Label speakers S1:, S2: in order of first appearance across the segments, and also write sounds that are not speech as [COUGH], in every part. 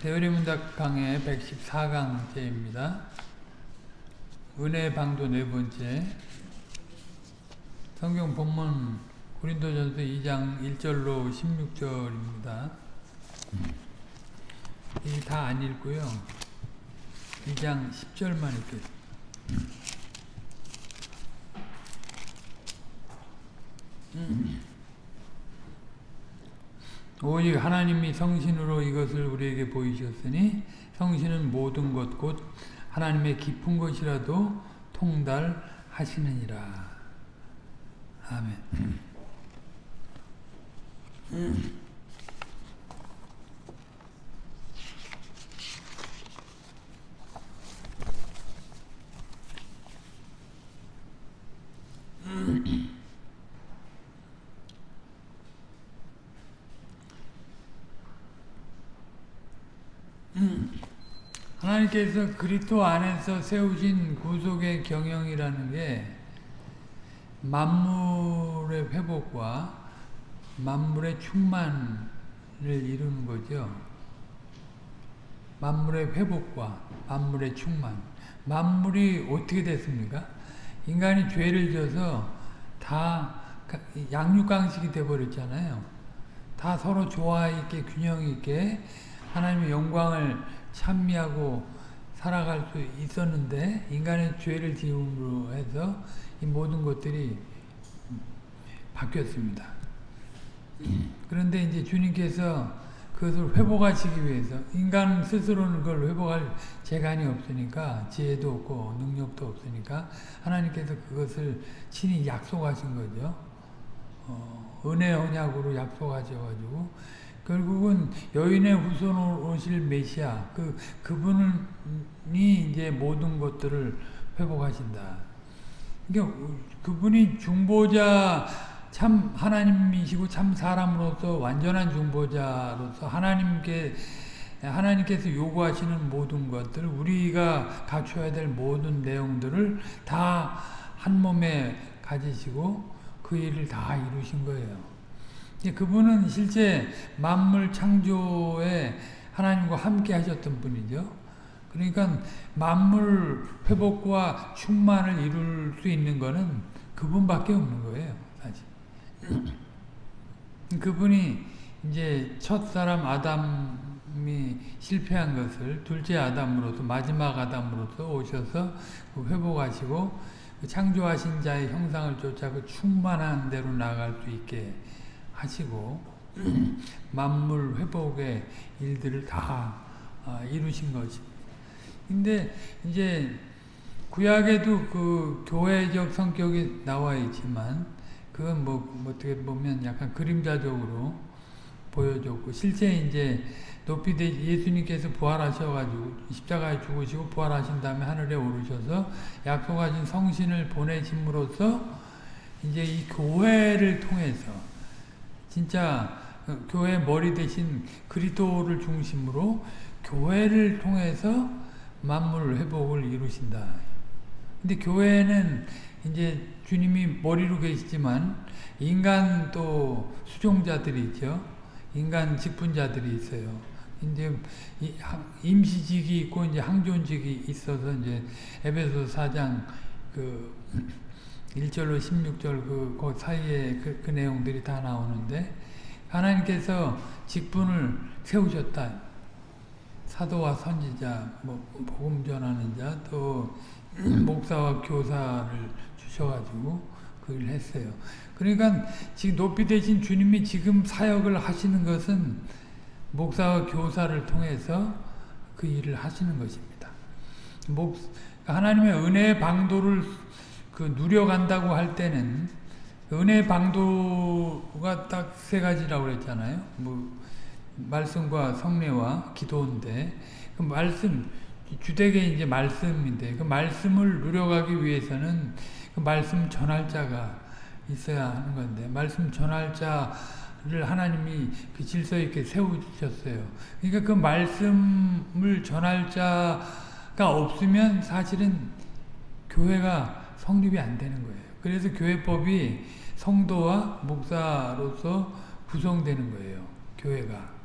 S1: 대열의 문답 강의 114강째입니다. 은혜의 방도 네 번째 성경 본문 고린도전서 2장 1절로 16절입니다. 이 다 안 읽고요. 2장 10절만 읽겠습니다. 오직 하나님이 성신으로 이것을 우리에게 보이셨으니 성신은 모든 것 곧 하나님의 깊은 것이라도 통달하시느니라. 아멘. 하나님께서 그리스도 안에서 세우신 구속의 경영이라는 게 만물의 회복과 만물의 충만을 이루는 거죠. 만물의 회복과 만물의 충만. 만물이 어떻게 됐습니까? 인간이 죄를 져서 다 양육강식이 돼버렸잖아요. 다 서로 조화 있게 균형 있게 하나님의 영광을 찬미하고 살아갈 수 있었는데 인간의 죄를 지음으로 해서 이 모든 것들이 바뀌었습니다. 그런데 이제 주님께서 그것을 회복하시기 위해서 인간 스스로는 그걸 회복할 재간이 없으니까 지혜도 없고 능력도 없으니까 하나님께서 그것을 친히 약속하신 거죠. 어, 은혜 언약으로 약속하셔가지고 결국은 여인의 후손으로 오실 메시아 그 그분이 이제 모든 것들을 회복하신다. 그러니까 그분이 중보자 참 하나님이시고 참 사람으로서 완전한 중보자로서 하나님께 하나님께서 요구하시는 모든 것들 우리가 갖춰야 될 모든 내용들을 다 한 몸에 가지시고 그 일을 다 이루신 거예요. 그분은 실제 만물 창조에 하나님과 함께 하셨던 분이죠. 그러니까 만물 회복과 충만을 이룰 수 있는 것은 그분밖에 없는 거예요. 사실. [CLEARS THROAT] 그분이 이제 첫 사람 아담이 실패한 것을 둘째 아담으로서 마지막 아담으로서 오셔서 회복하시고 창조하신 자의 형상을 쫓아 그 충만한 대로 나갈 수 있게 하시고 [CLEARS THROAT] 만물 회복의 일들을 다 이루신 것입니다. 근데 이제 구약에도 그 교회적 성격이 나와 있지만 그건 뭐, 뭐 어떻게 보면 약간 그림자적으로 보여줬고 실제 이제 높이 되 예수님께서 부활하셔가지고 십자가에 죽으시고 부활하신 다음에 하늘에 오르셔서 약속하신 성신을 보내심으로써 이제 이 교회를 통해서 진짜 교회 머리 대신 그리스도를 중심으로 교회를 통해서 만물 회복을 이루신다. 근데 교회는 이제 주님이 머리로 계시지만 인간 또 수종자들이 있죠. 인간 직분자들이 있어요. 이제 임시직이 있고 이제 항존직이 있어서 이제 에베소 4장 그 1절로 16절 그, 그 사이에 그, 그 내용들이 다 나오는데 하나님께서 직분을 세우셨다. 사도와 선지자, 뭐 복음 전하는 자, 또 [CLEARS THROAT] 목사와 교사를 주셔가지고 그 일을 했어요. 그러니까 지금 높이 되신 주님이 지금 사역을 하시는 것은 목사와 교사를 통해서 그 일을 하시는 것입니다. 목, 하나님의 은혜의 방도를 그 누려간다고 할 때는 은혜 방도가 딱 세 가지라고 그랬잖아요. 뭐 말씀과 성례와 기도인데 그 말씀 주택의 이제 말씀인데 그 말씀을 누려가기 위해서는 그 말씀 전할 자가 있어야 하는 건데 말씀 전할 자를 하나님이 그 질서 있게 세우셨어요. 그러니까 그 말씀을 전할 자가 없으면 사실은 교회가 성립이 안 되는 거예요. 그래서 교회법이 성도와 목사로서 구성되는 거예요. 교회가.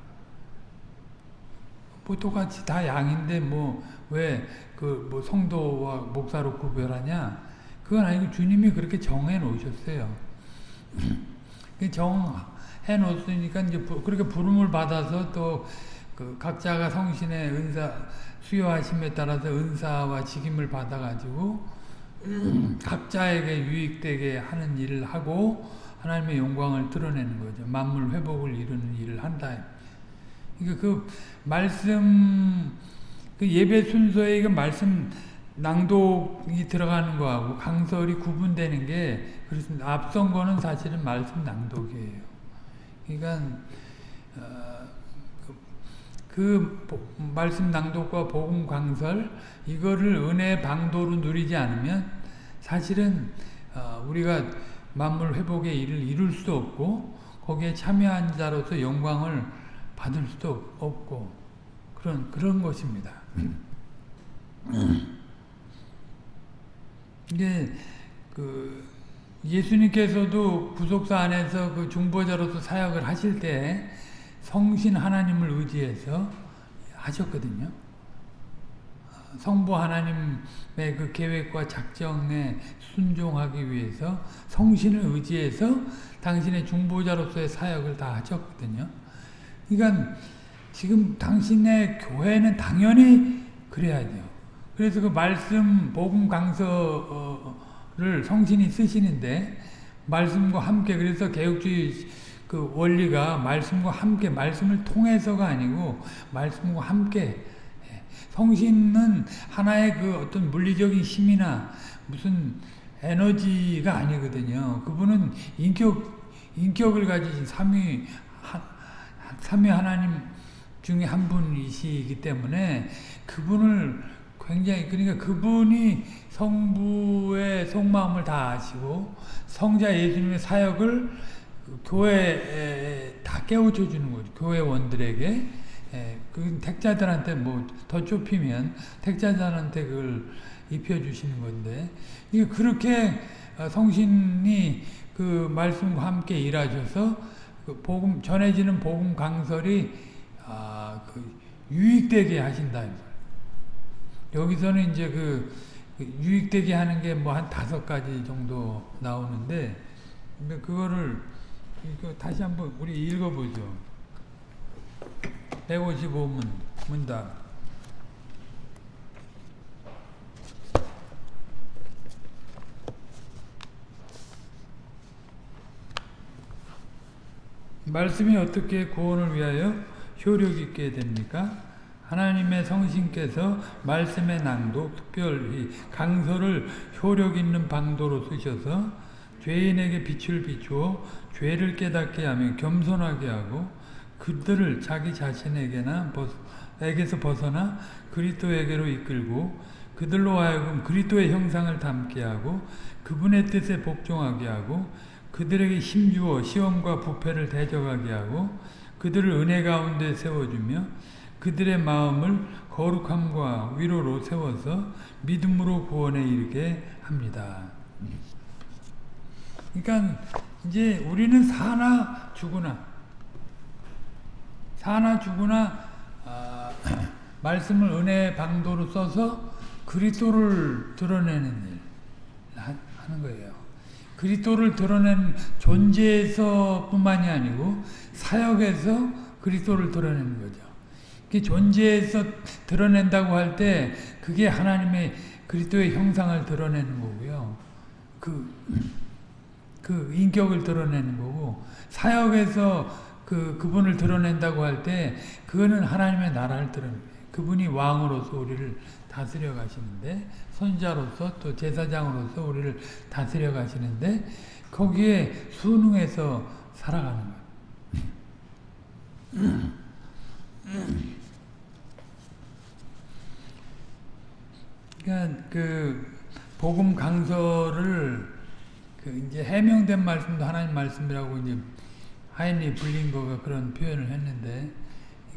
S1: 뭐 똑같이 다 양인데 뭐 왜 그 뭐 성도와 목사로 구별하냐? 그건 아니고 주님이 그렇게 정해 놓으셨어요. [CLEARS THROAT] 정해 놓으니까 이제 그렇게 부름을 받아서 또 그 각자가 성신의 은사 수요하심에 따라서 은사와 직임을 받아가지고 각자에게 유익되게 하는 일을 하고 하나님의 영광을 드러내는 거죠. 만물 회복을 이루는 일을 한다. 그러니까 그 말씀 그 예배 순서에 그 말씀 낭독이 들어가는 거하고 강설이 구분되는 게 그렇습니다. 앞선 거는 사실은 말씀 낭독이에요. 그러니까 어, 그, 그 말씀 낭독과 복음 강설 이거를 은혜 방도로 누리지 않으면 사실은 어, 우리가 만물 회복의 일을 이룰 수도 없고 거기에 참여한 자로서 영광을 받을 수도 없고 그런 그런 것입니다. [CLEARS THROAT] 이게 그 예수님께서도 구속사 안에서 그 중보자로서 사역을 하실 때 성신 하나님을 의지해서 하셨거든요. 성부 하나님의 그 계획과 작정에 순종하기 위해서 성신을 의지해서 당신의 중보자로서의 사역을 다 하셨거든요. 그러니까 지금 당신의 교회는 당연히 그래야 돼요. 그래서 그 말씀 복음 강서를 성신이 쓰시는데 말씀과 함께 그래서 개혁주의 그 원리가 말씀과 함께 말씀을 통해서가 아니고 말씀과 함께 성신은 하나의 그 어떤 물리적인 힘이나 무슨 에너지가 아니거든요. 그분은 인격 인격을 가지신 삼위 삼위 하나님 중에 한 분이시기 때문에 그분을 굉장히 그러니까 그분이 성부의 속마음을 다 아시고 성자 예수님의 사역을 교회에 다 깨우쳐 주는 거죠. 교회원들에게 그 택자들한테 뭐 더 좁히면 택자들한테 그걸 입혀 주시는 건데 이게 그렇게 성신이 그 말씀과 함께 일하셔서 그 복음 전해지는 복음 강설이 아, 그 유익되게 하신다. 여기서는 이제 그 유익되게 하는 게 뭐 한 다섯 가지 정도 나오는데 그거를 다시 한번 우리 읽어보죠. 155문 문답. 말씀이 어떻게 구원을 위하여 효력 있게 됩니까? 하나님의 성신께서 말씀의 낭독, 특별히 강서를 효력 있는 방도로 쓰셔서 죄인에게 빛을 비추어 죄를 깨닫게 하며 겸손하게 하고 그들을 자기 자신에게나 에게서 벗어나 그리스도에게로 이끌고 그들로 하여금 그리스도의 형상을 담게 하고 그분의 뜻에 복종하게 하고 그들에게 힘주어 시험과 부패를 대적하게 하고 그들을 은혜 가운데 세워주며 그들의 마음을 거룩함과 위로로 세워서 믿음으로 구원에 이르게 합니다. 그러니까 이제 우리는 사나 죽으나 사나 죽으나 아, [CLEARS THROAT] 말씀을 은혜 방도로 써서 그리스도를 드러내는 일 하는 거예요. 그리스도를 드러낸 존재에서뿐만이 아니고 사역에서 그리스도를 드러내는 거죠. 그 존재에서 드러낸다고 할 때 그게 하나님의 그리스도의 형상을 드러내는 거고요. 그, 그 인격을 드러내는 거고 사역에서 그 그분을 드러낸다고 할 때 그거는 하나님의 나라를 드러내. 그분이 왕으로서 우리를 다스려 가시는데 선자로서 또 제사장으로서 우리를 다스려 가시는데 거기에 순응해서 살아가는 거예요. 그러니까 그 복음 강서를 그 이제 해명된 말씀도 하나님 말씀이라고 이제 하인리 블링거가 그런 표현을 했는데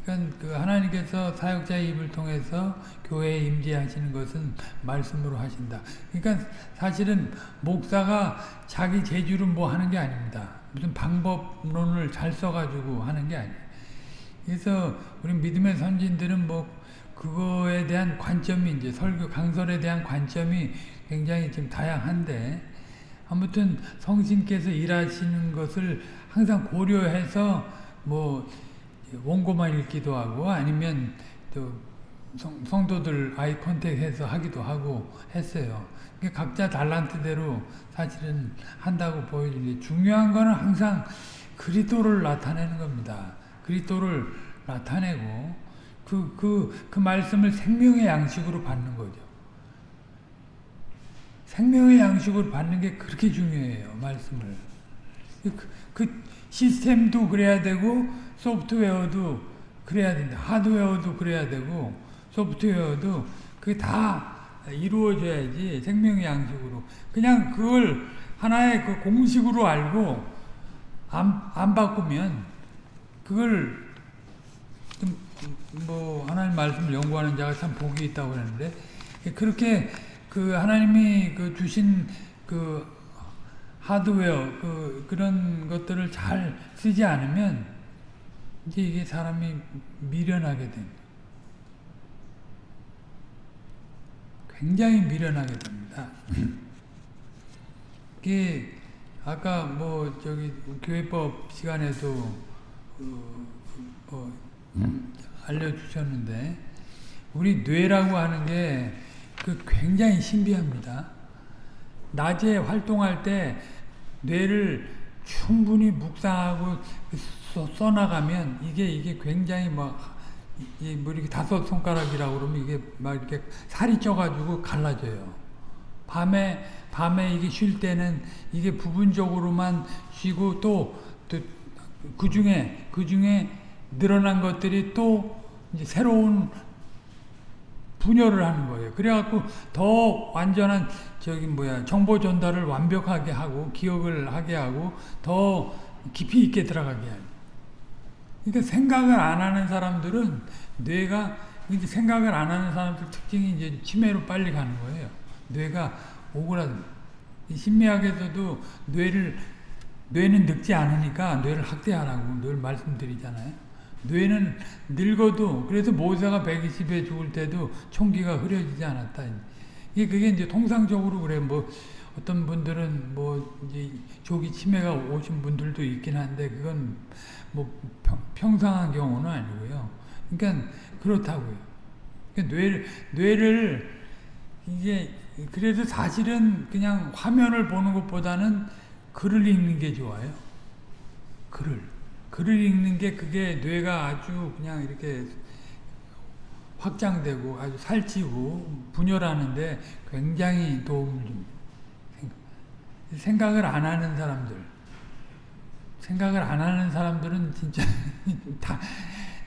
S1: 그러니까 그 하나님께서 사역자의 입을 통해서 교회에 임재하시는 것은 말씀으로 하신다. 그러니까 사실은 목사가 자기 재주로 뭐 하는 게 아닙니다. 무슨 방법론을 잘 써가지고 하는 게 아니에요. 그래서 우리 믿음의 선진들은 뭐 그거에 대한 관점이 이제 설교 강설에 대한 관점이 굉장히 좀 다양한데 아무튼 성신께서 일하시는 것을 항상 고려해서 뭐 원고만 읽기도 하고 아니면 또 성, 성도들 아이 컨택해서 하기도 하고 했어요. 각자 달란트대로 사실은 한다고 보여지는데 중요한 거는 항상 그리스도를 나타내는 겁니다. 그리스도를 나타내고 그, 그, 그 말씀을 생명의 양식으로 받는 거죠. 생명의 양식으로 받는 게 그렇게 중요해요. 말씀을. 그, 그 시스템도 그래야 되고 소프트웨어도 그래야 된다. 하드웨어도 그래야 되고 소프트웨어도 그게 다 이루어져야지 생명의 양식으로. 그냥 그걸 하나의 그 공식으로 알고 안, 안 바꾸면 그걸 뭐 하나님 말씀을 연구하는 자가 참 복이 있다고 그러는데 그렇게 그 하나님이 그 주신 그 하드웨어 그 그런 것들을 잘 쓰지 않으면 이제 이게 사람이 미련하게 됩니다. 굉장히 미련하게 됩니다. [LAUGHS] 이게 아까 뭐 저기 교회법 시간에도 어, 뭐 알려주셨는데 우리 뇌라고 하는 게 그 굉장히 신비합니다. 낮에 활동할 때 뇌를 충분히 묵상하고 써 나가면 이게 이게 굉장히 뭐, 뭐 이렇게 다섯 손가락이라고 그러면 이게 막 이렇게 살이 쪄가지고 갈라져요. 밤에 밤에 이게 쉴 때는 이게 부분적으로만 쉬고 또 그 중에 그 중에 늘어난 것들이 또 새로운 분열을 하는 거예요. 그래갖고 더 완전한 저기 뭐야 정보 전달을 완벽하게 하고 기억을 하게 하고 더 깊이 있게 들어가게 하고. 그러니까 생각을 안 하는 사람들은 뇌가 이제 생각을 안 하는 사람들 특징이 이제 치매로 빨리 가는 거예요. 뇌가 오그라든. 심리학에서도 뇌를 뇌는 늙지 않으니까 뇌를 학대하라고 늘 말씀드리잖아요. 뇌는 늙어도 그래서 모세가 120에 죽을 때도 총기가 흐려지지 않았다. 이게 그게 이제 통상적으로 그래 뭐 어떤 분들은 뭐 이제 조기 치매가 오신 분들도 있긴 한데 그건 뭐 평, 상한 경우는 아니고요. 그러니까 그렇다고요. 그러니까 뇌를 뇌를 이게 그래도 사실은 그냥 화면을 보는 것보다는 글을 읽는 게 좋아요. 글을. 글을 읽는 게 그게 뇌가 아주 그냥 이렇게 확장되고 아주 살찌고 분열하는데 굉장히 도움을 줍니다. 생각을 안 하는 사람들 생각을 안 하는 사람들은 진짜 [LAUGHS] 다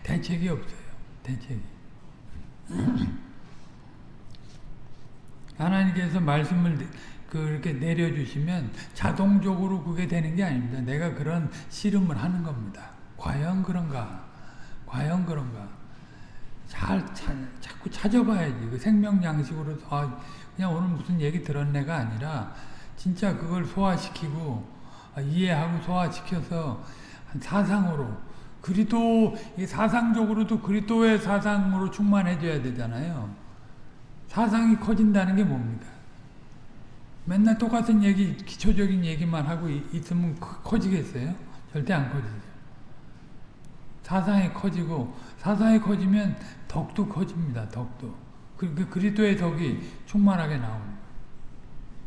S1: 대책이 없어요. 대책이. 하나님께서 말씀을 그렇게 내려주시면 자동적으로 그게 되는 게 아닙니다. 내가 그런 씨름을 하는 겁니다. 과연 그런가? 과연 그런가? 잘, 잘 자꾸 찾아봐야지. 그 생명 양식으로 아, 그냥 오늘 무슨 얘기 들었네가 아니라 진짜 그걸 소화시키고 아, 이해하고 소화시켜서 사상으로 그리도 사상적으로도 그리도의 사상으로 충만해져야 되잖아요. 사상이 커진다는 게 뭡니까? 맨날 똑같은 얘기, 기초적인 얘기만 하고 있으면 커지겠어요? 절대 안 커지죠. 사상이 커지고 사상이 커지면 덕도 커집니다. 덕도. 그, 그 그리스도의 덕이 충만하게 나옵니다.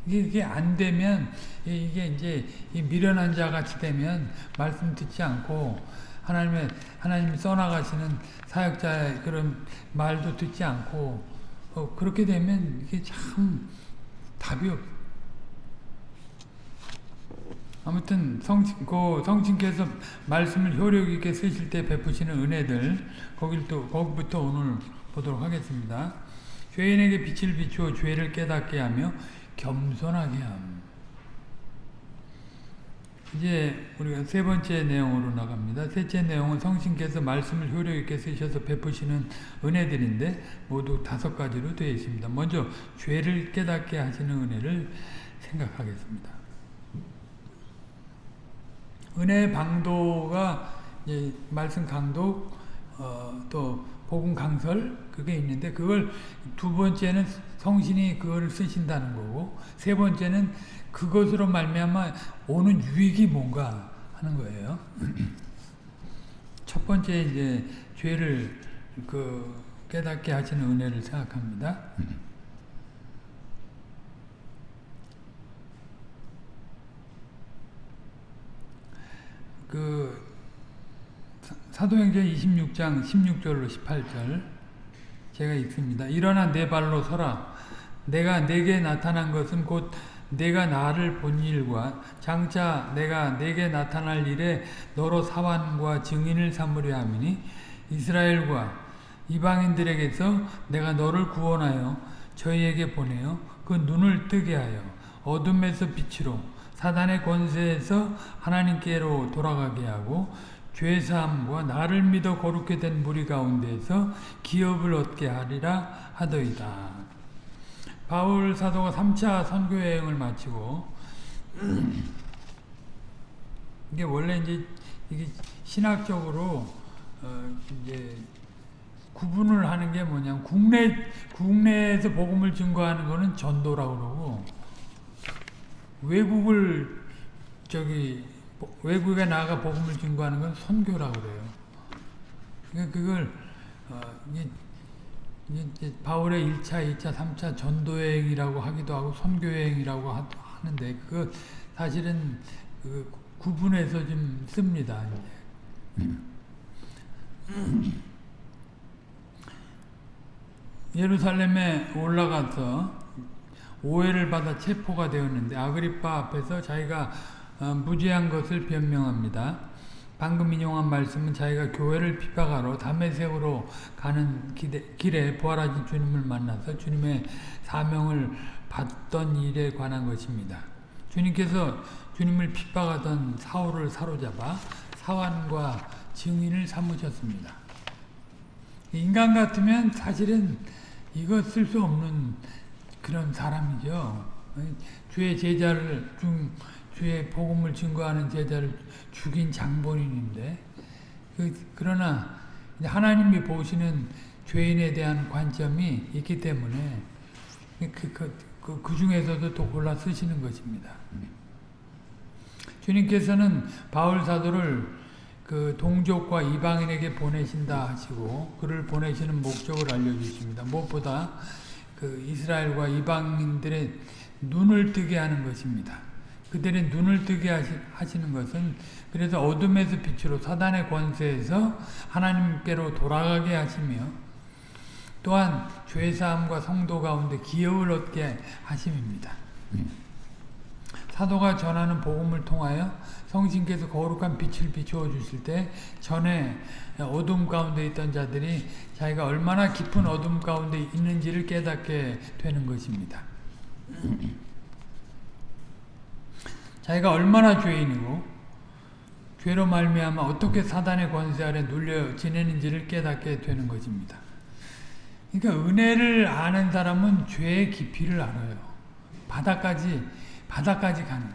S1: 이게, 이게 안 되면 이게 이제 미련한 자 같이 되면 말씀 듣지 않고 하나님의 하나님이 써나가시는 사역자의 그런 말도 듣지 않고 어, 그렇게 되면 이게 참 답이 없. 아무튼 성신, 그 성신께서 말씀을 효력 있게 쓰실 때 베푸시는 은혜들 거길 또 거기부터 오늘 보도록 하겠습니다. 죄인에게 빛을 비추어 죄를 깨닫게 하며 겸손하게 함. 이제 우리가 세 번째 내용으로 나갑니다. 셋째 내용은 성신께서 말씀을 효력 있게 쓰셔서 베푸시는 은혜들인데 모두 다섯 가지로 되어 있습니다. 먼저 죄를 깨닫게 하시는 은혜를 생각하겠습니다. 은혜 방도가 말씀 강도 어, 또 복음 강설 그게 있는데 그걸 두 번째는 성신이 그거를 쓰신다는 거고 세 번째는 그것으로 말미암아 오는 유익이 뭔가 하는 거예요. [CLEARS THROAT] 첫 번째 이제 죄를 그 깨닫게 하시는 은혜를 생각합니다. 그 사도행전 26장 16절로 18절 제가 읽습니다. 일어나 내 발로 서라. 내가 내게 나타난 것은 곧 내가 나를 본 일과 장차 내가 내게 나타날 일에 너로 사환과 증인을 삼으려 함이니 이스라엘과 이방인들에게서 내가 너를 구원하여 저희에게 보내어 그 눈을 뜨게 하여 어둠에서 빛으로 사단의 권세에서 하나님께로 돌아가게 하고 죄사함과 나를 믿어 거룩게 된 무리 가운데에서 기업을 얻게 하리라 하더이다. 바울 사도가 3차 선교 여행을 마치고 [CLEARS THROAT] 이게 원래 이제 이게 신학적으로 어 이제 구분을 하는 게 뭐냐면 국내 국내에서 복음을 증거하는 거는 전도라고 그러고 외국을 저기 외국에 나가 복음을 증거하는 건 선교라고 그래요. 그러니까 그걸 어 이게 이제 바울의 1차, 2차, 3차 전도여행이라고 하기도 하고 선교여행이라고 하는데 그 사실은 그 구분해서 좀 씁니다. 예루살렘에 올라가서 오해를 받아 체포가 되었는데 아그리파 앞에서 자기가 무죄한 것을 변명합니다. 방금 인용한 말씀은 자기가 교회를 비박하러 담에색으로 가는 길에 부활하신 주님을 만나서 주님의 사명을 받던 일에 관한 것입니다. 주님께서 주님을 핍박하던 사울을 사로잡아 사환과 증인을 삼으셨습니다. 인간 같으면 사실은 이거 쓸 수 없는 그런 사람이죠. 주의 제자를 중 주의 복음을 증거하는 제자를 죽인 장본인인데 그, 그러나 하나님이 보시는 죄인에 대한 관점이 있기 때문에 그, 그, 그, 그 중에서도 또 골라 쓰시는 것입니다. 주님께서는 바울 사도를 그 동족과 이방인에게 보내신다 하시고 그를 보내시는 목적을 알려주십니다. 무엇보다 그 이스라엘과 이방인들의 눈을 뜨게 하는 것입니다. 그들의 눈을 뜨게 하시 는 것은 그래서 어둠에서 빛으로 사단의 권세에서 하나님께로 돌아가게 하시며 또한 죄사함과 성도 가운데 기업을 얻게 하심입니다. 사도가 전하는 복음을 통하여 성신께서 거룩한 빛을 비추어 주실 때 전에 어둠 가운데 있던 자들이 자기가 얼마나 깊은 어둠 가운데 있는지를 깨닫게 되는 것입니다. [CLEARS THROAT] 자기가 얼마나 죄인이고 죄로 말미암아 어떻게 사단의 권세 아래 눌려 지내는지를 깨닫게 되는 것입니다. 그러니까 은혜를 아는 사람은 죄의 깊이를 알아요. 바다까지 바다까지 가는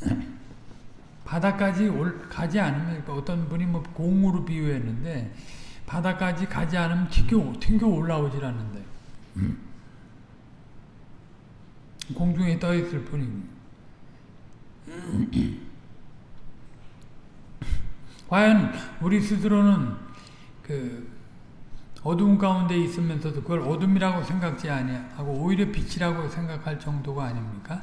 S1: [CLEARS THROAT] 바다까지 올, 가지 않으면 그러니까 어떤 분이 뭐 공으로 비유했는데 바다까지 가지 않으면 튕겨, 튕겨 올라오질 않는데 공중에 떠 있을 뿐입니다. 과연 우리 스스로는 그 어두운 가운데 있으면서도 그걸 어둠이라고 생각지 아니하고 오히려 빛이라고 생각할 정도가 아닙니까?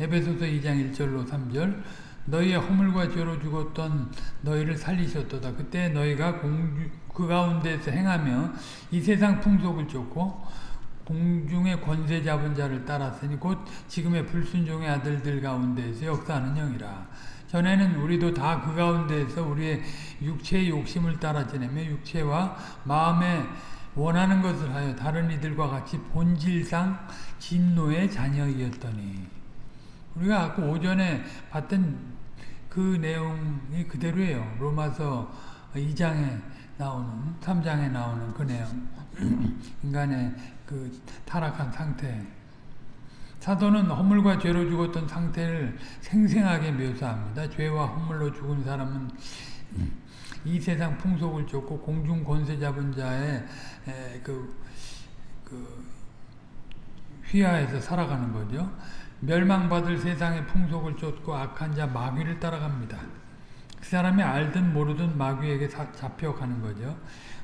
S1: 에베소서 2장 1절로 3절 너희의 허물과 죄로 죽었던 너희를 살리셨도다. 그때 너희가 공주, 그 가운데서 행하며 이 세상 풍속을 쫓고 공중의 권세 잡은 자를 따랐으니 곧 지금의 불순종의 아들들 가운데에서 역사하는 영이라. 전에는 우리도 다 그 가운데에서 우리의 육체의 욕심을 따라 지내며 육체와 마음에 원하는 것을 하여 다른 이들과 같이 본질상 진노의 자녀이었더니 우리가 아까 오전에 봤던 그 내용이 그대로예요. 로마서 2장에 나오는 3장에 나오는 그 내용 [CLEARS THROAT] 인간의 그 타락한 상태 사도는 허물과 죄로 죽었던 상태를 생생하게 묘사합니다. 죄와 허물로 죽은 사람은 이 세상 풍속을 쫓고 공중 권세 잡은 자의 그, 그 휘하에서 살아가는 거죠. 멸망받을 세상의 풍속을 쫓고 악한 자 마귀를 따라갑니다. 그 사람이 알든 모르든 마귀에게 잡혀가는 거죠.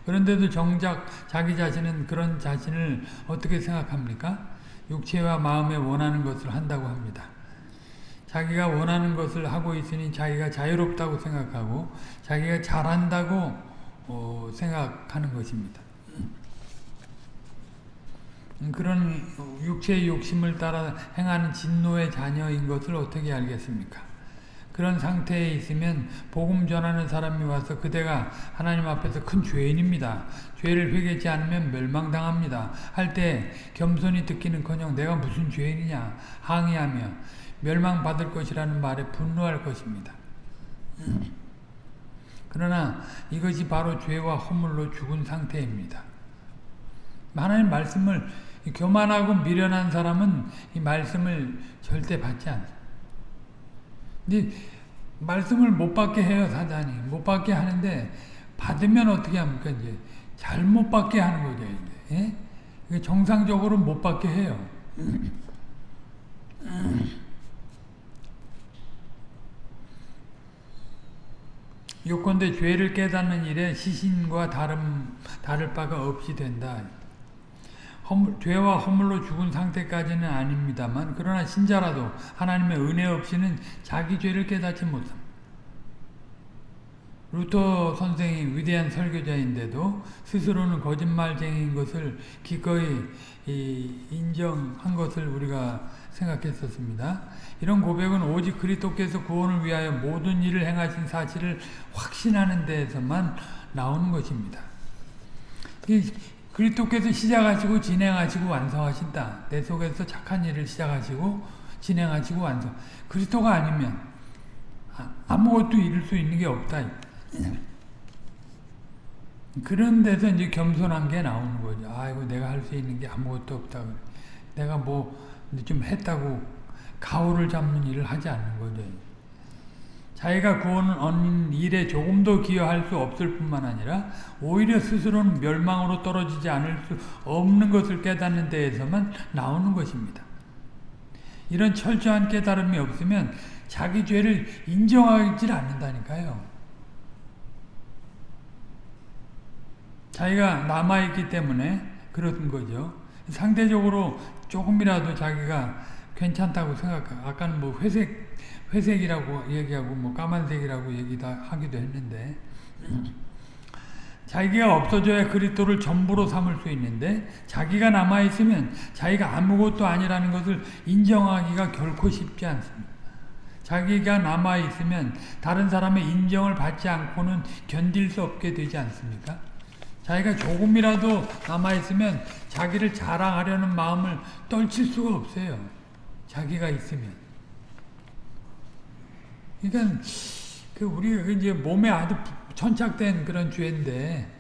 S1: 그런데도 정작 자기 자신은 그런 자신을 어떻게 생각합니까? 육체와 마음에 원하는 것을 한다고 합니다. 자기가 원하는 것을 하고 있으니 자기가 자유롭다고 생각하고 자기가 잘한다고 어, 생각하는 것입니다. 그런 육체의 욕심을 따라 행하는 진노의 자녀인 것을 어떻게 알겠습니까? 그런 상태에 있으면 복음 전하는 사람이 와서 그대가 하나님 앞에서 큰 죄인입니다. 죄를 회개치 않으면 멸망당합니다. 할 때 겸손히 듣기는커녕 내가 무슨 죄인이냐 항의하며 멸망받을 것이라는 말에 분노할 것입니다. 그러나 이것이 바로 죄와 허물로 죽은 상태입니다. 하나님 말씀을 교만하고 미련한 사람은 이 말씀을 절대 받지 않습니다. 말씀을 못 받게 해요, 사단이. 못 받게 하는데 받으면 어떻게 합니까? 이제 잘못 받게 하는 거죠, 이제. 예? 정상적으로 못 받게 해요. 요건대 죄를 깨닫는 일에 시신과 다름, 다를 바가 없이 된다. 허물, 죄와 허물로 죽은 상태까지는 아닙니다만 그러나 신자라도 하나님의 은혜 없이는 자기 죄를 깨닫지 못합니다. 루터 선생이 위대한 설교자인데도 스스로는 거짓말쟁이인 것을 기꺼이 인정한 것을 우리가 생각했었습니다. 이런 고백은 오직 그리스도께서 구원을 위하여 모든 일을 행하신 사실을 확신하는 데에서만 나오는 것입니다. 그리스도께서 시작하시고 진행하시고 완성하신다. 내 속에서 착한 일을 시작하시고 진행하시고 완성. 그리스도가 아니면 아, 아무것도 이룰 수 있는 게 없다. 그런 데서 이제 겸손한 게 나오는 거죠. 아이고 내가 할 수 있는 게 아무것도 없다. 내가 뭐 좀 했다고 가오를 잡는 일을 하지 않는 거죠. 자기가 구원을 얻는 일에 조금도 기여할 수 없을 뿐만 아니라 오히려 스스로는 멸망으로 떨어지지 않을 수 없는 것을 깨닫는 데에서만 나오는 것입니다. 이런 철저한 깨달음이 없으면 자기 죄를 인정하지 않는다니까요. 자기가 남아있기 때문에 그런 거죠. 상대적으로 조금이라도 자기가 괜찮다고 생각하고 아까는 뭐 회색 회색이라고 얘기하고 뭐 까만색이라고 얘기도 하기도 했는데 자기가 없어져야 그리스도를 전부로 삼을 수 있는데 자기가 남아 있으면 자기가 아무것도 아니라는 것을 인정하기가 결코 쉽지 않습니다. 자기가 남아 있으면 다른 사람의 인정을 받지 않고는 견딜 수 없게 되지 않습니까? 자기가 조금이라도 남아 있으면 자기를 자랑하려는 마음을 떨칠 수가 없어요. 자기가 있으면. 그러니까 그 우리가 이제 몸에 아주 천착된 그런 죄인데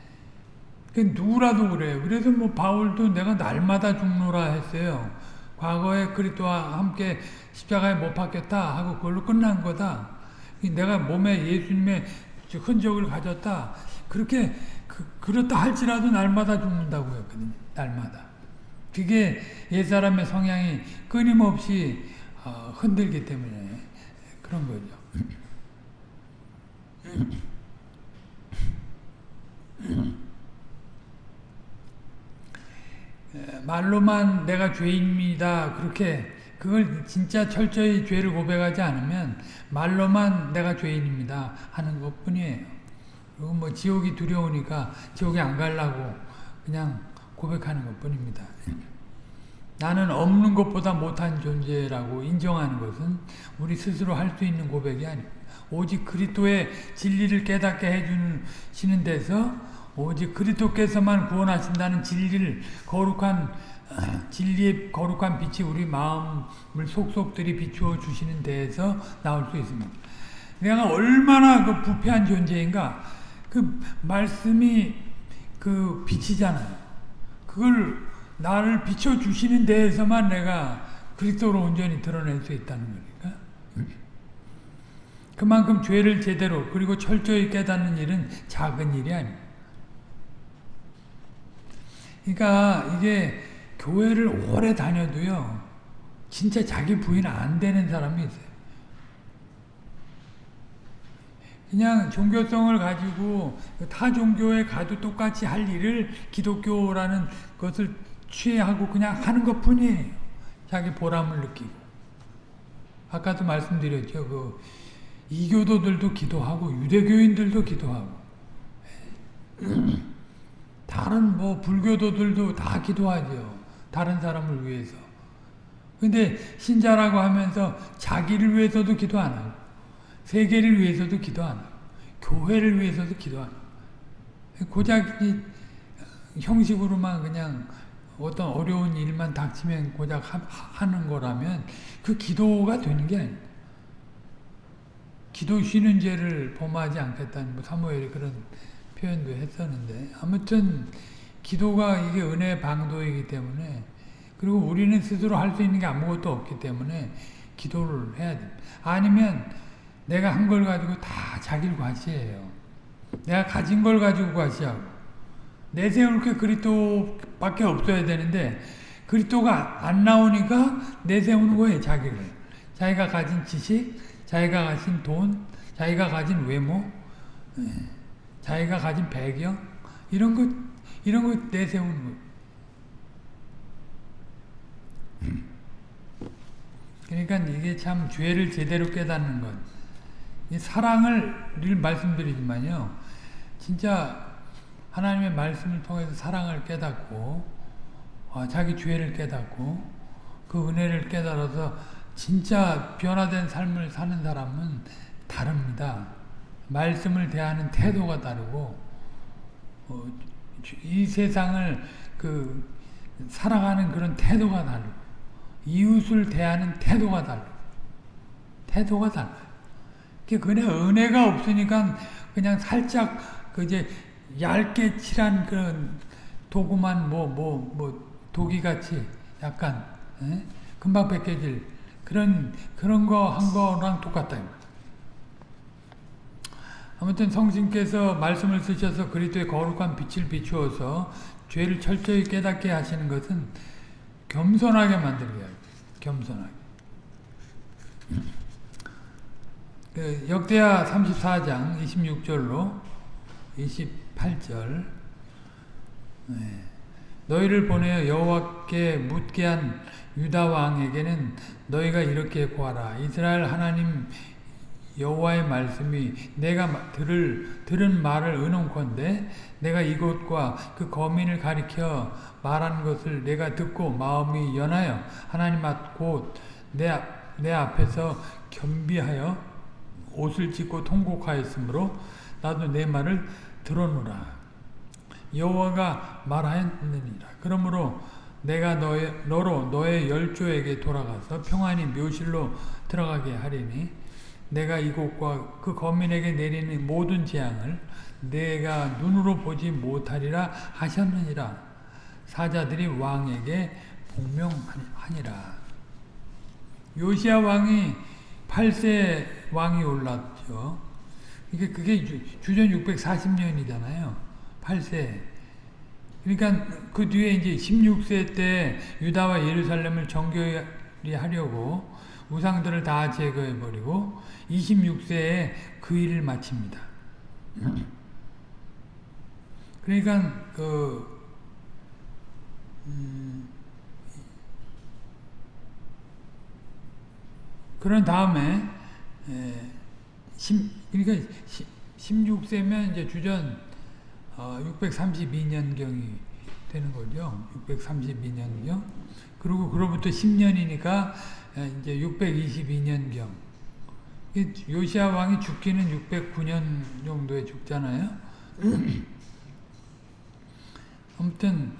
S1: 그 누구라도 그래요. 그래서 뭐 바울도 내가 날마다 죽노라 했어요. 과거에 그리스도와 함께 십자가에 못 박혔다 하고 그걸로 끝난 거다. 내가 몸에 예수님의 흔적을 가졌다. 그렇게 그, 그렇다 할지라도 날마다 죽는다고 했거든요. 날마다. 그게 옛사람의 성향이 끊임없이 어, 흔들기 때문에 그런 거죠. 말로만 내가 죄인입니다. 그렇게 그걸 진짜 철저히 죄를 고백하지 않으면 말로만 내가 죄인입니다 하는 것뿐이에요. 그리고 뭐 지옥이 두려우니까 지옥에 안 가려고 그냥 고백하는 것뿐입니다. 나는 없는 것보다 못한 존재라고 인정하는 것은 우리 스스로 할 수 있는 고백이 아닙니다. 오직 그리스도의 진리를 깨닫게 해주시는 데서 오직 그리스도께서만 구원하신다는 진리를 거룩한 진리의 거룩한 빛이 우리 마음을 속속들이 비추어 주시는 데에서 나올 수 있습니다. 내가 얼마나 그 부패한 존재인가 그 말씀이 그 빛이잖아요. 그걸 나를 비춰주시는 데에서만 내가 그리스도로 온전히 드러낼 수 있다는 거니까. 그만큼 죄를 제대로 그리고 철저히 깨닫는 일은 작은 일이 아니에요. 그러니까 이게 교회를 오래 다녀도요. 진짜 자기 부인 안 되는 사람이 있어요. 그냥 종교성을 가지고 타 종교에 가도 똑같이 할 일을 기독교라는 것을 취하고 그냥 하는 것 뿐이에요. 자기 보람을 느끼고. 아까도 말씀드렸죠. 그 이교도들도 기도하고 유대교인들도 기도하고 [CLEARS THROAT] 다른 뭐 불교도들도 다 기도하죠. 다른 사람을 위해서. 근데 신자라고 하면서 자기를 위해서도 기도 안 하고 세계를 위해서도 기도 안 하고 교회를 위해서도 기도 안 하고 고작 이 형식으로만 그냥 어떤 어려운 일만 닥치면 고작 하, 는 거라면 그 기도가 되는 게 아닙니다. 기도 쉬는 죄를 범하지 않겠다는 뭐 사무엘이 그런 표현도 했었는데 아무튼 기도가 이게 은혜의 방도이기 때문에 그리고 우리는 스스로 할 수 있는 게 아무것도 없기 때문에 기도를 해야 돼. 아니면 내가 한 걸 가지고 다 자기를 과시해요. 내가 가진 걸 가지고 과시하고 내세울 게 그리스도밖에 없어야 되는데 그리스도가 안 나오니까 내세우는 거예요. 자기를. 자기가 가진 지식, 자기가 가진 돈, 자기가 가진 외모, 예, 자기가 가진 배경 이런 것 이런 거 내세우는 거예요. 그러니까 이게 참 죄를 제대로 깨닫는 것. 이 사랑을 늘 말씀드리지만요. 진짜 하나님의 말씀을 통해서 사랑을 깨닫고 어, 자기 죄를 깨닫고 그 은혜를 깨달아서 진짜 변화된 삶을 사는 사람은 다릅니다. 말씀을 대하는 태도가 다르고 어, 이 세상을 그 살아가는 그런 태도가 다르고 이웃을 대하는 태도가 달라. 태도가 달라. 그냥 은혜가 없으니까 그냥 살짝 그 이제 얇게 칠한 그런 도구만 뭐뭐 뭐 도기같이 약간 에? 금방 벗겨질 그런 그런 거 한 거랑 똑같다. 아무튼 성신께서 말씀을 쓰셔서 그리스도의 거룩한 빛을 비추어서 죄를 철저히 깨닫게 하시는 것은 겸손하게 만들게 겸손하게. 그 역대하 34장 26절로 28절 네. 너희를 보내어 여호와께 묻게 한 유다 왕에게는 너희가 이렇게 구하라 이스라엘 하나님 여호와의 말씀이 내가 들을 들은 말을 의논컨대 내가 이곳과 그 거민을 가리켜 말한 것을 내가 듣고 마음이 연하여 하나님 앞 곧내 내 앞에서 겸비하여 옷을 찢고 통곡하였으므로 나도 내 말을 들어노라 여호와가 말하였느니라 그러므로 내가 너의, 너로 너의 열조에게 돌아가서 평안히 묘실로 들어가게 하리니 내가 이곳과 그 거민에게 내리는 모든 재앙을 내가 눈으로 보지 못하리라 하셨느니라. 사자들이 왕에게 복명하니라. 요시아 왕이 8세 왕이 올랐죠. 이게 그게 주전 640년이잖아요. 8세. 그러니까 그 뒤에 이제 16세 때 유다와 예루살렘을 정결히 하려고 우상들을 다 제거해 버리고 26세에 그 일을 마칩니다. 그러니까 그 음, 그런 다음에 에, 심, 그러니까 16세면 이제 주전 어, 632년경이 되는 거죠. 632년경. 그리고 그로부터 10년이니까 이제 622년경. 요시아 왕이 죽기는 609년 정도에 죽잖아요. [CLEARS THROAT] 아무튼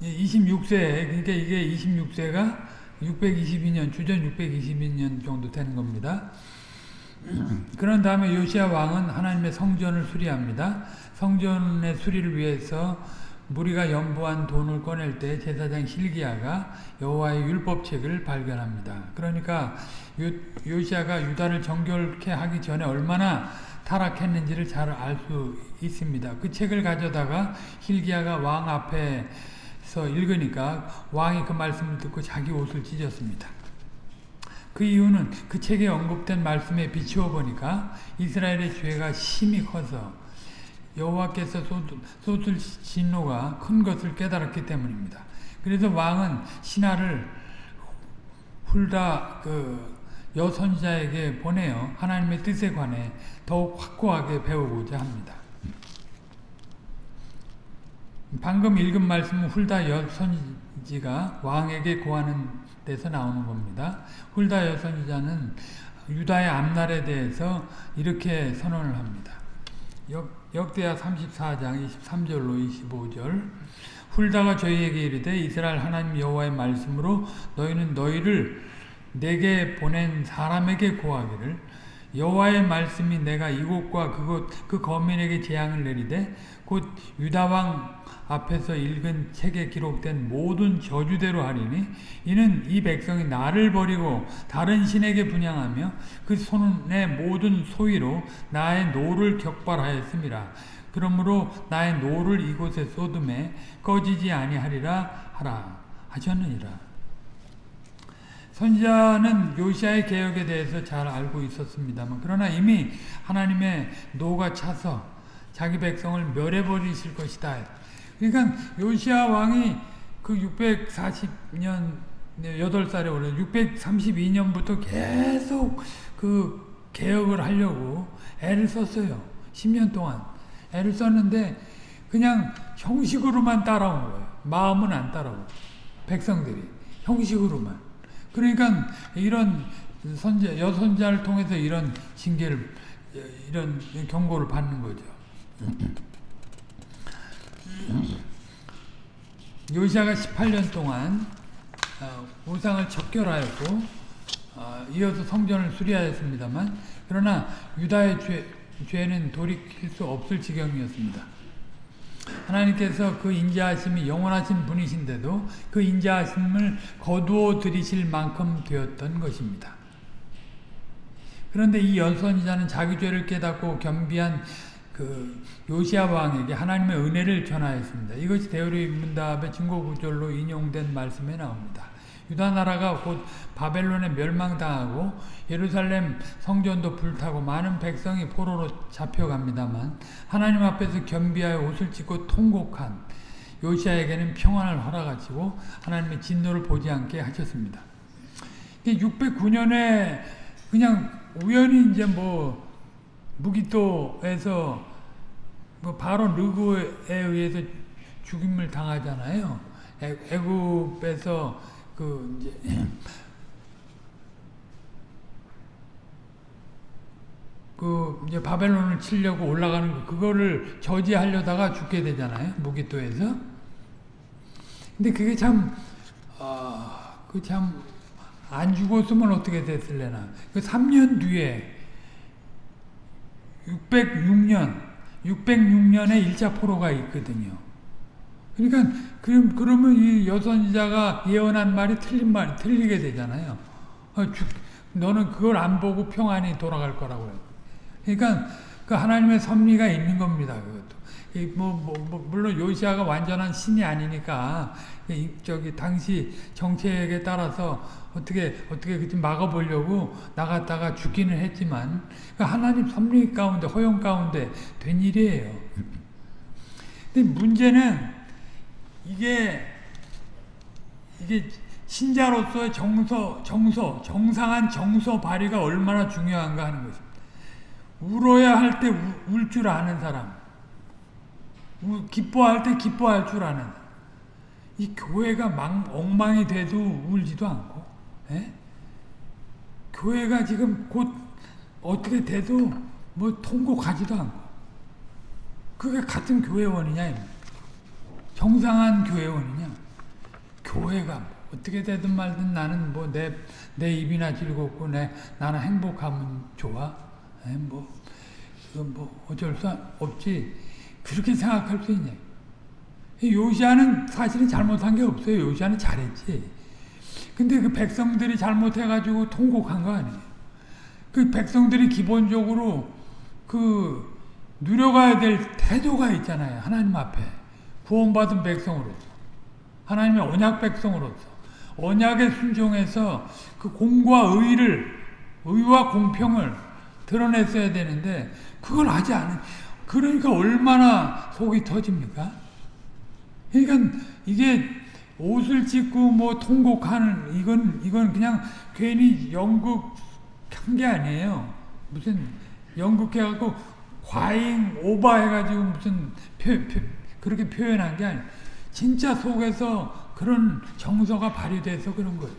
S1: 26세 어, 그, 그러니까 이게 26세가 622년 주전 622년 정도 되는 겁니다. 그런 다음에 요시아 왕은 하나님의 성전을 수리합니다. 성전의 수리를 위해서 무리가 연부한 돈을 꺼낼 때 제사장 힐기야가 여호와의 율법책을 발견합니다. 그러니까 요, 요시아가 유다를 정결케 하기 전에 얼마나 타락했는지를 잘 알 수 있습니다. 그 책을 가져다가 힐기야가 왕 앞에서 읽으니까 왕이 그 말씀을 듣고 자기 옷을 찢었습니다. 그 이유는 그 책에 언급된 말씀에 비추어 보니까 이스라엘의 죄가 심히 커서 여호와께서 쏟을 진노가 큰 것을 깨달았기 때문입니다. 그래서 왕은 신하를 훌다 그 여선자에게 보내어 하나님의 뜻에 관해 더욱 확고하게 배우고자 합니다. 방금 읽은 말씀은 훌다 여선지가 왕에게 고하는 데서 나오는 겁니다. 훌다 여선지자는 유다의 앞날에 대해서 이렇게 선언을 합니다. 역, 역대하 34장 23절로 25절 훌다가 저희에게 이르되 이스라엘 하나님 여호와의 말씀으로 너희는 너희를 내게 보낸 사람에게 고하기를 여호와의 말씀이 내가 이곳과 그곳 그 거민에게 재앙을 내리되 곧 유다 왕 앞에서 읽은 책에 기록된 모든 저주대로 하리니 이는 이 백성이 나를 버리고 다른 신에게 분향하며 그 손의 모든 소위로 나의 노를 격발하였음이라. 그러므로 나의 노를 이곳에 쏟음에 꺼지지 아니하리라 하라 하셨느니라. 선지자는 요시아의 개혁에 대해서 잘 알고 있었습니다만 그러나 이미 하나님의 노가 차서 자기 백성을 멸해버리실 것이다. 그러니까 요시아 왕이 그 640년 8살에 올라 632년부터 계속 그 개혁을 하려고 애를 썼어요. 10년 동안 애를 썼는데 그냥 형식으로만 따라온 거예요. 마음은 안 따라오고 백성들이 형식으로만. 그러니까 이런 선제 여선자를 통해서 이런 징계를 이런 경고를 받는 거죠. 요시아가 18년 동안 우상을 척결하였고 이어서 성전을 수리하였습니다만 그러나 유다의 죄, 죄는 돌이킬 수 없을 지경이었습니다. 하나님께서 그 인자하심이 영원하신 분이신데도 그 인자하심을 거두어 들이실 만큼 되었던 것입니다. 그런데 이 연선이자는 자기 죄를 깨닫고 겸비한 그 요시아 왕에게 하나님의 은혜를 전하였습니다. 이것이 대우리 문답의 증거 구절로 인용된 말씀에 나옵니다. 유다 나라가 곧 바벨론에 멸망당하고 예루살렘 성전도 불타고 많은 백성이 포로로 잡혀갑니다만 하나님 앞에서 겸비하여 옷을 찢고 통곡한 요시아에게는 평안을 허락하시고 하나님의 진노를 보지 않게 하셨습니다. 609년에 그냥 우연히 이제 뭐 무기토에서 뭐 바로 르구에 의해서 죽임을 당하잖아요. 애굽에서 그 이제 [CLEARS THROAT] 그 이제 바벨론을 치려고 올라가는 거 그거를 저지하려다가 죽게 되잖아요. 무기토에서. 근데 그게 참 아, 그 참 안 죽었으면 어떻게 됐을래나. 그 3년 뒤에 606년, 606년에 1차 포로가 있거든요. 그러니까 그럼 그러면 이 여선지자가 예언한 말이 틀린 말 틀리게 되잖아요. 어, 주, 너는 그걸 안 보고 평안히 돌아갈 거라고요. 그러니까 그 하나님의 섭리가 있는 겁니다. 그것도. 뭐, 뭐, 뭐, 물론 요시아가 완전한 신이 아니니까 저기 당시 정책에 따라서 어떻게 어떻게 그 막아보려고 나갔다가 죽기는 했지만 그 하나님 섭리 가운데 허용 가운데 된 일이에요. 근데 문제는 이게 이게 신자로서의 정서 정서 정상한 정서 발휘가 얼마나 중요한가 하는 것입니다. 울어야 할 때 울 줄 아는 사람, 기뻐할 때 기뻐할 줄 아는 이 교회가 망, 엉망이 돼도 울지도 않고 에? 예? 교회가 지금 곧 어떻게 돼도 뭐 통곡하지도 않고 그게 같은 교회원이냐 정상한 교회원이냐 교회가 뭐 어떻게 되든 말든 나는 뭐 내 내 입이나 즐겁고 내 나는 행복하면 좋아 에? 예? 뭐, 뭐 어쩔 수 없지 그렇게 생각할 수 있냐 요시아는 사실은 잘못한 게 없어요. 요시아는 잘했지. 근데 그 백성들이 잘못해가지고 통곡한 거 아니에요. 그 백성들이 기본적으로 그 누려가야 될 태도가 있잖아요. 하나님 앞에. 구원받은 백성으로서. 하나님의 언약 백성으로서. 언약에 순종해서 그 공과 의를, 의와 공평을 드러냈어야 되는데, 그걸 하지 않은, 그러니까 얼마나 속이 터집니까? 그러니까 이게 옷을 찢고 뭐 통곡하는 이건 이건 그냥 괜히 연극 한 게 아니에요. 무슨 연극해 갖고 과잉 오버해 가지고 무슨 표, 표, 그렇게 표현한 게 아니에요. 진짜 속에서 그런 정서가 발휘돼서 그런 거예요.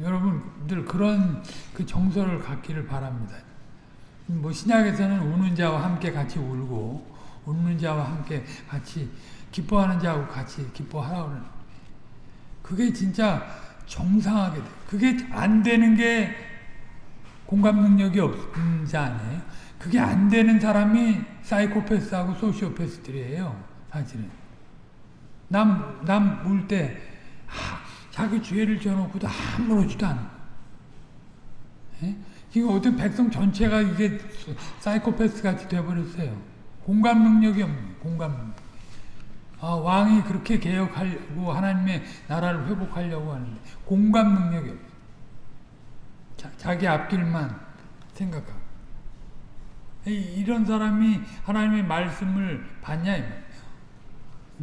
S1: 여러분들 그런 그 정서를 갖기를 바랍니다. 뭐 신약에서는 우는 자와 함께 같이 울고 웃는 자와 함께 같이 기뻐하는 자하고 같이 기뻐하라고 그게 진짜 정상하게 돼. 그게 안 되는 게 공감 능력이 없는 자 아니에요? 그게 안 되는 사람이 사이코패스하고 소시오패스들이에요. 사실은. 남, 남 울 때, 아, 자기 죄를 져놓고도 아무렇지도 않아. 예? 이거 어떤 백성 전체가 이게 사이코패스 같이 돼버렸어요. 공감 능력이 없는 공감 능력. 아, 왕이 그렇게 개혁하려고 하나님의 나라를 회복하려고 하는데 공감 능력이 없어. 자, 자기 앞길만 생각하고. 이런 사람이 하나님의 말씀을 받냐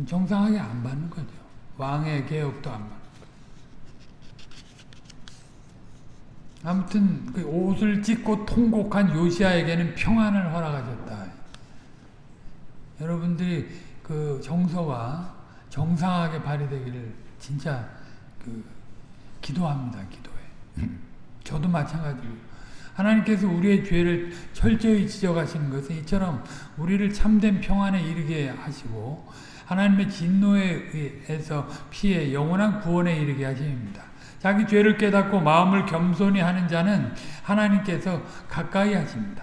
S1: 정상하게 안 받는 거죠. 왕의 개혁도 안 받는 아무튼 그 옷을 찢고 통곡한 요시아에게는 평안을 허락하셨다. 여러분들이 그 정서가 정상하게 발휘되기를 진짜 그 기도합니다. 기도해. [LAUGHS] 저도 마찬가지고 하나님께서 우리의 죄를 철저히 지적하시는 것은 이처럼 우리를 참된 평안에 이르게 하시고 하나님의 진노에 의해서 피해 영원한 구원에 이르게 하십니다. 자기 죄를 깨닫고 마음을 겸손히 하는 자는 하나님께서 가까이 하십니다.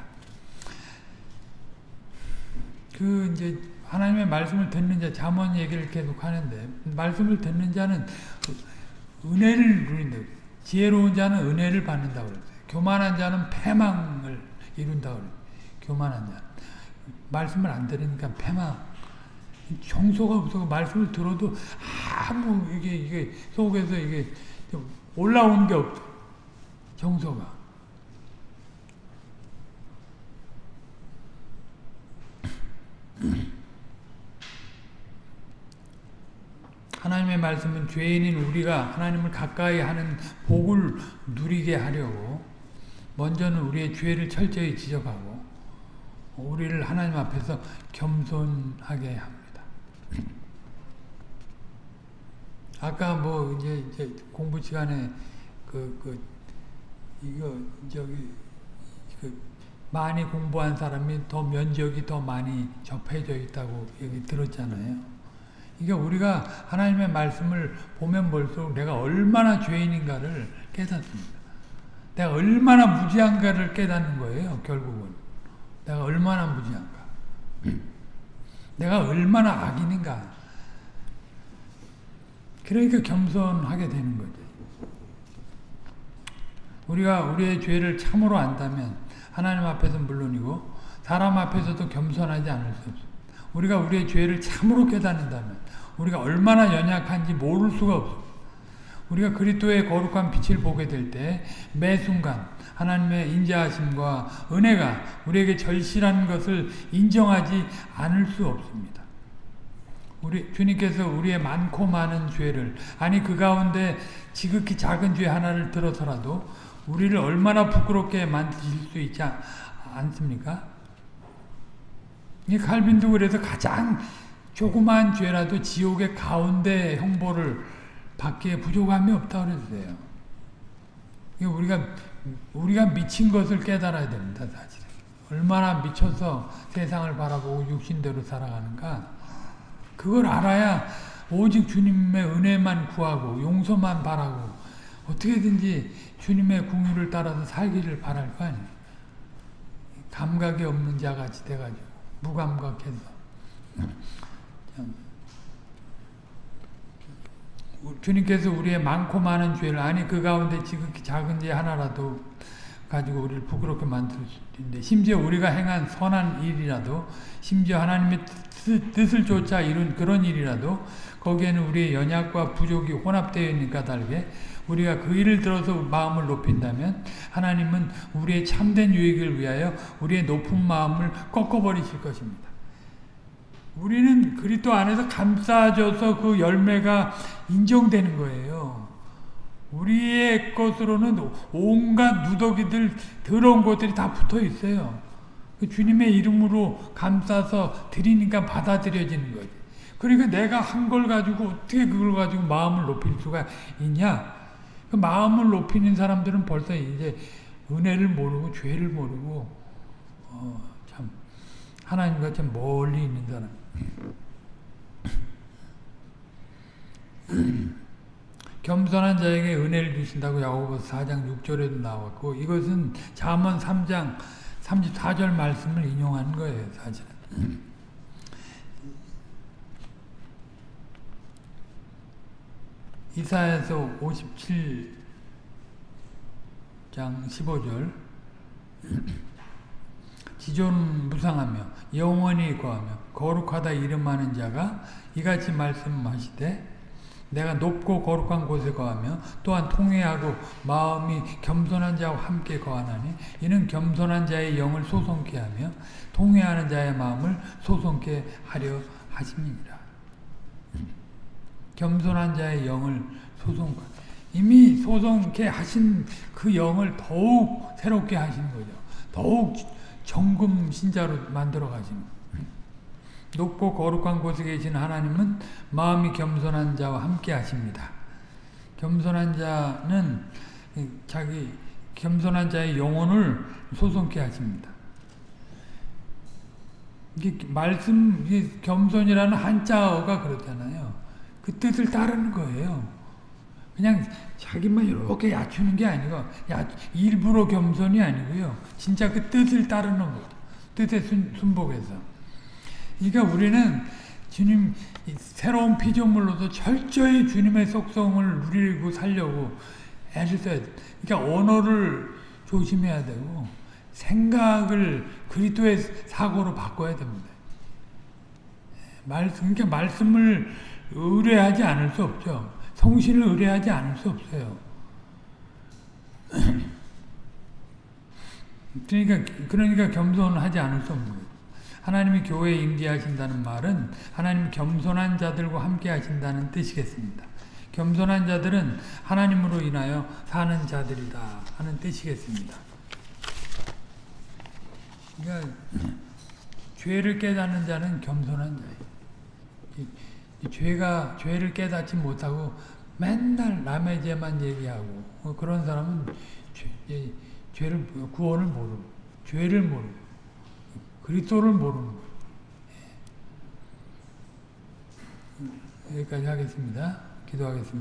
S1: 그 이제 하나님의 말씀을 듣는 자 잠언 얘기를 계속 하는데 말씀을 듣는 자는 은혜를 누린다. 지혜로운 자는 은혜를 받는다고 그랬어요. 교만한 자는 패망을 이룬다고 그래요. 교만한 자. 말씀을 안 들으니까 패망. 정서가 없어 말씀을 들어도 아무 이게 이게 속에서 이게 올라온 게 없어. 정서가. 하나님의 말씀은 죄인인 우리가 하나님을 가까이 하는 복을 누리게 하려고 먼저는 우리의 죄를 철저히 지적하고 우리를 하나님 앞에서 겸손하게 합니다. 아까 뭐 이제, 이제 공부 시간에 그, 그, 이거, 저기, 그, 많이 공부한 사람이 더 면적이 더 많이 접해져 있다고 얘기 들었잖아요. 이게 우리가 하나님의 말씀을 보면 볼수록 내가 얼마나 죄인인가를 깨닫습니다. 내가 얼마나 무지한가를 깨닫는 거예요, 결국은. 내가 얼마나 무지한가. 내가 얼마나 악인인가. 그러니까 겸손하게 되는 거죠. 우리가 우리의 죄를 참으로 안다면 하나님 앞에서 물론이고 사람 앞에서도 겸손하지 않을 수 없습니다. 우리가 우리의 죄를 참으로 깨닫는다면 우리가 얼마나 연약한지 모를 수가 없습니다. 우리가 그리스도의 거룩한 빛을 보게 될 때 매 순간 하나님의 인자하심과 은혜가 우리에게 절실한 것을 인정하지 않을 수 없습니다. 우리 주님께서 우리의 많고 많은 죄를 아니 그 가운데 지극히 작은 죄 하나를 들어서라도 우리를 얼마나 부끄럽게 만드실 수 있지 않습니까? 이 칼빈도 그래서 가장 조그만 죄라도 지옥의 가운데 형벌을 받기에 부족함이 없다 그랬어요. 우리가 우리가 미친 것을 깨달아야 됩니다, 사실. 얼마나 미쳐서 세상을 바라보고 육신대로 살아가는가. 그걸 알아야 오직 주님의 은혜만 구하고 용서만 바라고 어떻게든지 주님의 궁유를 따라서 살기를 바랄 거 아니에요. 감각이 없는 자같이 돼가지고 무감각해서 참, 주님께서 우리의 많고 많은 죄를 아니 그 가운데 지극히 작은 죄 하나라도 가지고 우리를 부끄럽게 만들 수 있는데 심지어 우리가 행한 선한 일이라도 심지어 하나님의 뜻, 뜻을 쫓아 이룬 그런 일이라도 거기에는 우리의 연약과 부족이 혼합되어 있는 까닭에 우리가 그 일을 들어서 마음을 높인다면 하나님은 우리의 참된 유익을 위하여 우리의 높은 마음을 꺾어버리실 것입니다. 우리는 그리스도 안에서 감싸져서 그 열매가 인정되는 거예요. 우리의 것으로는 온갖 누더기들 더러운 것들이 다 붙어 있어요. 그 주님의 이름으로 감싸서 드리니까 받아들여지는 거지. 그러니까 내가 한 걸 가지고 어떻게 그걸 가지고 마음을 높일 수가 있냐? 그 마음을 높이는 사람들은 벌써 이제 은혜를 모르고 죄를 모르고 어, 참 하나님과 참 멀리 있는 사람. [CLEARS THROAT] 겸손한 자에게 은혜를 주신다고 야고보서 4장 6절에도 나왔고 이것은 잠언 3장 34절 말씀을 인용한 거예요, 사실은. [CLEARS THROAT] 이사야서 57장 15절 지존 무상하며 영원히 거하며 거룩하다 이름하는 자가 이같이 말씀하시되 내가 높고 거룩한 곳에 거하며 또한 통회하고 마음이 겸손한 자와 함께 거하나니 이는 겸손한 자의 영을 소송케 하며 통회하는 자의 마음을 소송케 하려 하심이니라. 겸손한 자의 영을 소송 이미 소송케 하신 그 영을 더욱 새롭게 하시는 거죠. 더욱 정금 신자로 만들어 가시는 높고 거룩한 곳에 계신 하나님은 마음이 겸손한 자와 함께 하십니다. 겸손한 자는 자기 겸손한 자의 영혼을 소송케 하십니다. 이게 말씀 이게 겸손이라는 한자어가 그렇잖아요. 그 뜻을 따르는 거예요. 그냥 자기만 이렇게 낮추는 게 아니고 야, 일부러 겸손이 아니고요. 진짜 그 뜻을 따르는 거. 뜻에 순, 순복해서. 그러니까 우리는 주님 새로운 피조물로서 철저히 주님의 속성을 누리고 살려고 애를 써야 돼. 그러니까 언어를 조심해야 되고 생각을 그리스도의 사고로 바꿔야 됩니다. 말, 그러니까 말씀을 의뢰하지 않을 수 없죠. 성신을 의뢰하지 않을 수 없어요. [CLEARS THROAT] 그러니까 그러니까 겸손하지 않을 수 없는 거예요. 하나님이 교회에 임재하신다는 말은 하나님 겸손한 자들과 함께 하신다는 뜻이겠습니다. 겸손한 자들은 하나님으로 인하여 사는 자들이다 하는 뜻이겠습니다. 그러니까 [CLEARS THROAT] 죄를 깨닫는 자는 겸손한 자예요. 죄가 죄를 깨닫지 못하고 맨날 남의 죄만 얘기하고 뭐 그런 사람은 죄, 죄를 구원을 모르고 죄를 모르고 그리스도를 모르는 거예요. 여기까지 하겠습니다. 기도하겠습니다.